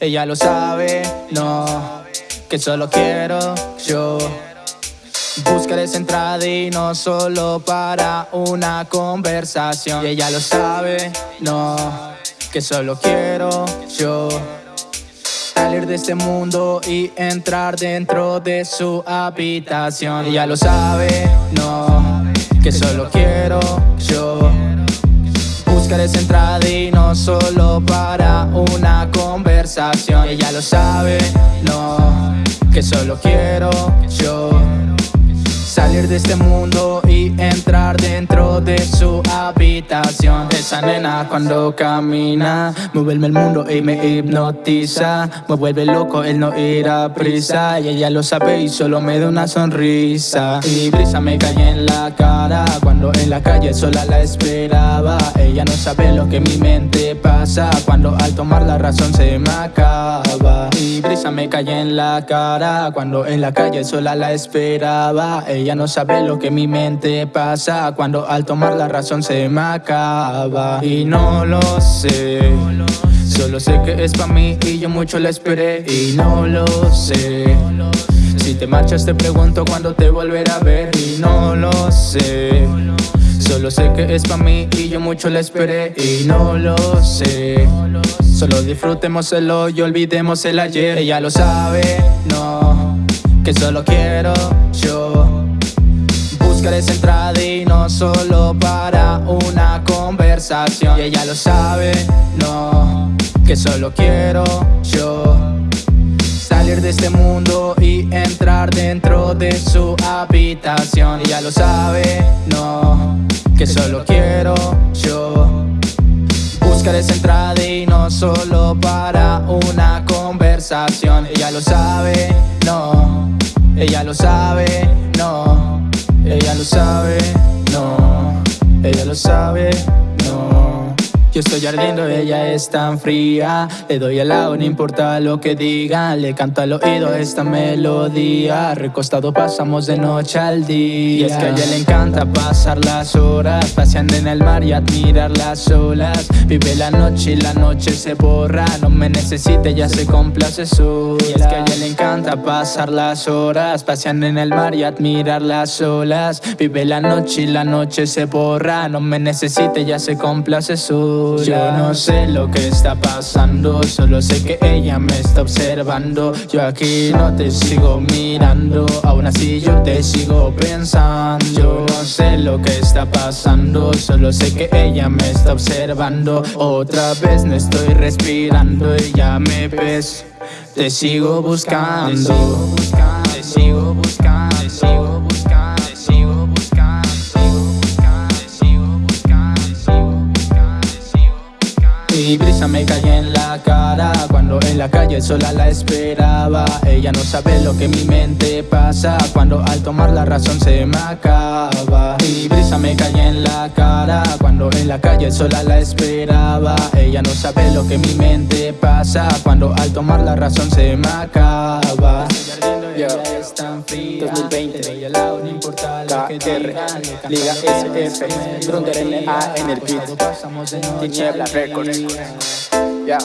Ella lo sabe, no, que solo quiero yo. Buscar esa entrada y no solo para una conversación. Y ella lo sabe, no, que solo quiero yo. Salir de este mundo y entrar dentro de su habitación. Ella lo sabe, no, que solo quiero yo. Buscar esa entrada y no solo para una conversación. Ella lo sabe, no, que solo quiero yo Salir de este mundo y entrar dentro de su habitación. Esa nena cuando camina Mueve el mundo y me hipnotiza. Me vuelve loco el no ir a prisa. Y ella lo sabe y solo me da una sonrisa. Y brisa me cae en la cara. Cuando en la calle sola la esperaba. Ella no sabe lo que mi mente pasa. Cuando al tomar la razón se me acaba Me cae en la cara Cuando en la calle sola la esperaba. Ella no sabe lo que mi mente pasa Cuando al tomar la razón se me acaba. Y no lo sé Solo sé que es pa' mí y yo mucho la esperé. Y no lo sé Si te marchas te pregunto cuándo te volveré a ver. Y no lo sé. Solo sé que es pa' mí y yo mucho la esperé. Y no lo sé. Solo disfrutemos el hoy, olvidemos el ayer. Ella lo sabe, no Que solo quiero yo. Buscar esa entrada y no solo para una conversación. Y ella lo sabe, no, que solo quiero yo. Salir de este mundo y dentro de su habitación. Ella lo sabe, no, que solo quiero yo Buscar esa entrada y no solo para una conversación. Ella lo sabe, no, ella lo sabe, no ella lo sabe, no Ella lo sabe, Yo estoy ardiendo, ella es tan fría. Le doy al lado, no importa lo que digan Le canto al oído esta melodía. Recostado pasamos de noche al día. Y es que a ella le encanta pasar las horas. Paseando en el mar y admirar las olas. Vive la noche y la noche se borra. No me necesite, ya se complace sola. Y es que a ella le encanta pasar las horas. Paseando en el mar y admirar las olas. Vive la noche y la noche se borra. No me necesite, ya se complace sola Yo no sé lo que está pasando Solo sé que ella me está observando. Yo aquí no te sigo mirando Aún así yo te sigo pensando. Yo no sé lo que está pasando Solo sé que ella me está observando. Otra vez no estoy respirando Y ya me ves. Te sigo buscando Te sigo buscando Te sigo buscando Te sigo buscando Y brisa me cae en la cara. Cuando en la calle sola la esperaba. Ella no sabe lo que mi mente pasa. Cuando al tomar la razón se me acaba. Y brisa me cae en la cara. Cuando en la calle sola la esperaba. Ella no sabe lo que mi mente pasa. Cuando al tomar la razón se me acaba ya. Están 2020, KR, Liga SF, Dronder LA en el beat, Tiniebla Records, ya.